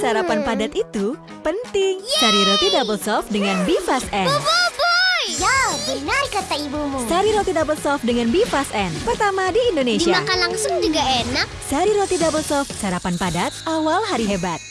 Sarapan hmm. padat itu penting. Sari roti double soft dengan Bifas N. Oh, ya, benar kata ibumu. Sari roti double soft dengan Bifas N. Pertama di Indonesia. Dimakan langsung juga enak. Sari roti double soft, sarapan padat, awal hari hebat.